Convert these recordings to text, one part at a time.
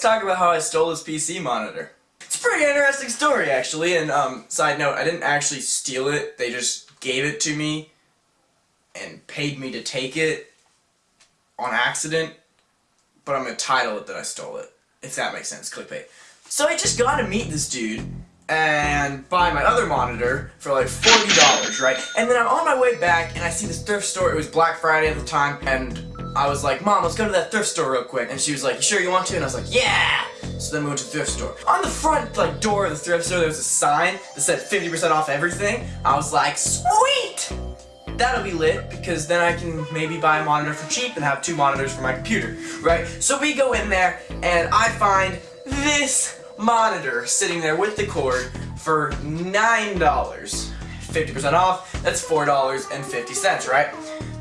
talk about how I stole this PC monitor. It's a pretty interesting story, actually, and, um, side note, I didn't actually steal it, they just gave it to me and paid me to take it on accident, but I'm gonna title it that I stole it, if that makes sense, clickbait. So I just got to meet this dude, and buy my other monitor for like $40, right? And then I'm on my way back and I see this thrift store, it was Black Friday at the time, and I was like, Mom, let's go to that thrift store real quick. And she was like, you sure you want to? And I was like, yeah! So then we went to the thrift store. On the front like door of the thrift store, there was a sign that said 50% off everything. I was like, sweet! That'll be lit, because then I can maybe buy a monitor for cheap and have two monitors for my computer, right? So we go in there, and I find this monitor sitting there with the cord for $9. 50% off, that's $4.50, right?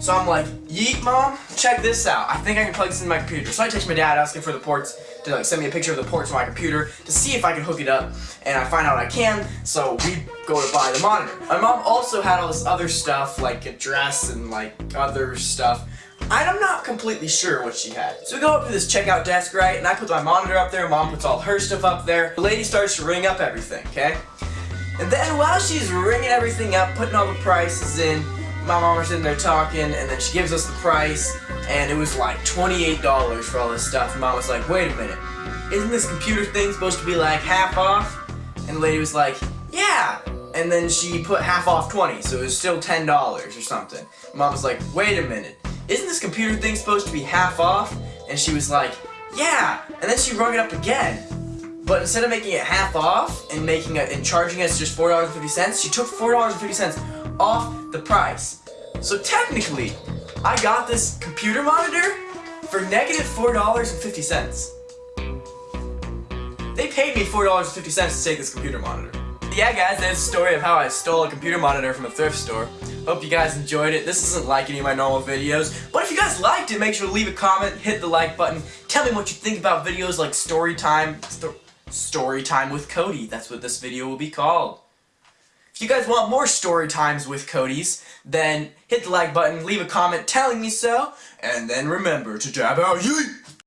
So I'm like, yeet mom, check this out. I think I can plug this in my computer. So I text my dad asking for the ports to like send me a picture of the ports on my computer to see if I can hook it up. And I find out I can, so we go to buy the monitor. My mom also had all this other stuff, like a dress and like other stuff. I'm not completely sure what she had. So we go up to this checkout desk, right, and I put my monitor up there, mom puts all her stuff up there. The lady starts to ring up everything, okay? And then while she's ringing everything up, putting all the prices in, my mom was sitting there talking, and then she gives us the price, and it was like $28 for all this stuff. And mom was like, wait a minute, isn't this computer thing supposed to be like half off? And the lady was like, yeah! And then she put half off 20, so it was still $10 or something. Mom was like, wait a minute, isn't this computer thing supposed to be half off? And she was like, yeah! And then she rung it up again. But instead of making it half off and making it and charging us just $4.50, she took $4.50 off the price. So technically, I got this computer monitor for negative negative four dollars and fifty cents. They paid me four dollars and fifty cents to take this computer monitor. Yeah guys, that's the story of how I stole a computer monitor from a thrift store. Hope you guys enjoyed it. This isn't like any of my normal videos, but if you guys liked it, make sure to leave a comment, hit the like button, tell me what you think about videos like story time, sto story time with Cody. That's what this video will be called. If you guys want more story times with Cody's, then hit the like button, leave a comment telling me so, and then remember to dab out yeet!